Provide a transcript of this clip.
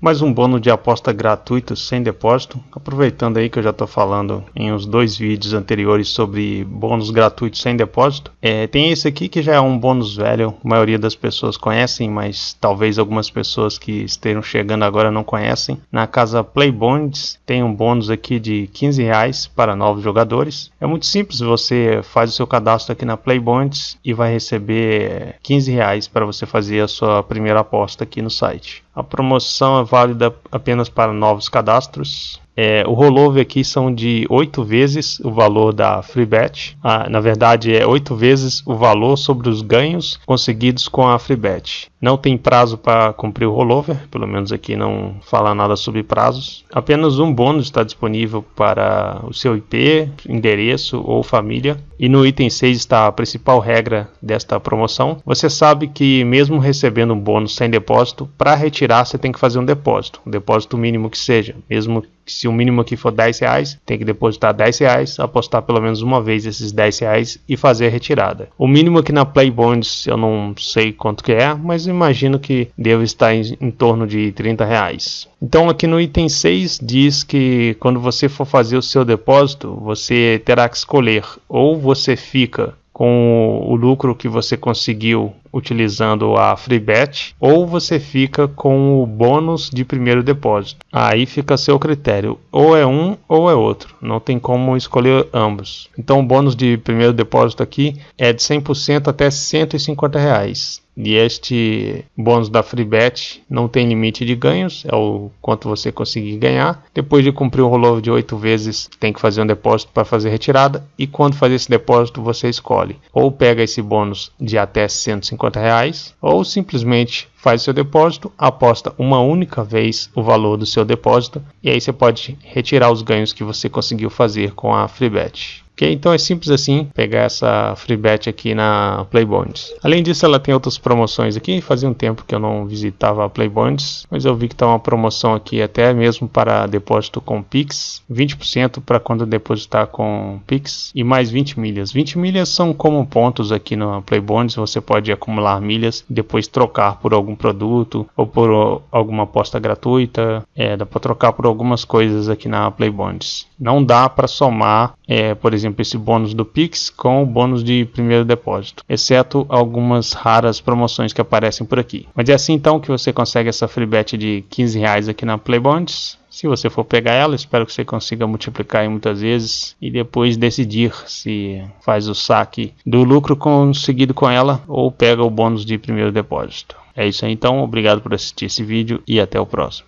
mais um bônus de aposta gratuito sem depósito. Aproveitando aí que eu já estou falando em uns dois vídeos anteriores sobre bônus gratuitos sem depósito. É, tem esse aqui que já é um bônus velho, a maioria das pessoas conhecem, mas talvez algumas pessoas que estejam chegando agora não conhecem. Na casa Play Bonds tem um bônus aqui de 15 reais para novos jogadores. É muito simples, você faz o seu cadastro aqui na Play Bonds e vai receber 15 reais para você fazer a sua primeira aposta aqui no site. A promoção é válida apenas para novos cadastros. É, o rollover aqui são de 8 vezes o valor da free bet. Ah, na verdade, é 8 vezes o valor sobre os ganhos conseguidos com a free bet. Não tem prazo para cumprir o rollover, pelo menos aqui não fala nada sobre prazos. Apenas um bônus está disponível para o seu IP, endereço ou família. E no item 6 está a principal regra desta promoção. Você sabe que mesmo recebendo um bônus sem depósito, para retirar você tem que fazer um depósito, um depósito mínimo que seja, mesmo se o mínimo aqui for 10 reais, tem que depositar 10 reais, apostar pelo menos uma vez esses 10 reais e fazer a retirada. O mínimo aqui na Play Bonds eu não sei quanto que é, mas imagino que deve estar em, em torno de 30 reais. Então aqui no item 6 diz que quando você for fazer o seu depósito, você terá que escolher ou você fica com o lucro que você conseguiu utilizando a FreeBet ou você fica com o bônus de primeiro depósito. Aí fica a seu critério, ou é um ou é outro, não tem como escolher ambos. Então o bônus de primeiro depósito aqui é de 100% até 150 reais. E este bônus da FreeBet não tem limite de ganhos, é o quanto você conseguir ganhar. Depois de cumprir o rollover de 8 vezes, tem que fazer um depósito para fazer retirada. E quando fazer esse depósito, você escolhe ou pega esse bônus de até 150 reais, ou simplesmente faz seu depósito, aposta uma única vez o valor do seu depósito e aí você pode retirar os ganhos que você conseguiu fazer com a FreeBet. Ok, então é simples assim pegar essa free bet aqui na Playbonds. Além disso, ela tem outras promoções aqui. Fazia um tempo que eu não visitava a Playbonds, mas eu vi que está uma promoção aqui até mesmo para depósito com Pix, 20% para quando depositar com Pix e mais 20 milhas. 20 milhas são como pontos aqui na Playbonds. Você pode acumular milhas e depois trocar por algum produto ou por alguma aposta gratuita. É, dá para trocar por algumas coisas aqui na Playbonds. Não dá para somar, é, por exemplo esse bônus do Pix com o bônus de primeiro depósito, exceto algumas raras promoções que aparecem por aqui. Mas é assim então que você consegue essa free bet de 15 reais aqui na Playbonds. Se você for pegar ela, espero que você consiga multiplicar muitas vezes e depois decidir se faz o saque do lucro conseguido com ela ou pega o bônus de primeiro depósito. É isso aí então, obrigado por assistir esse vídeo e até o próximo.